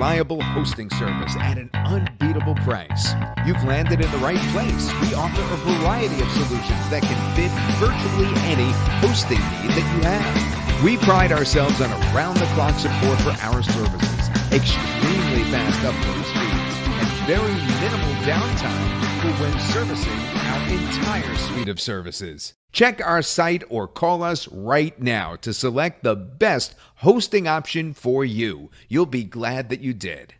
reliable hosting service at an unbeatable price. You've landed in the right place. We offer a variety of solutions that can fit virtually any hosting need that you have. We pride ourselves on around the clock support for our services, extremely fast upload speeds, and very minimal downtime when servicing our entire suite of services. Check our site or call us right now to select the best hosting option for you. You'll be glad that you did.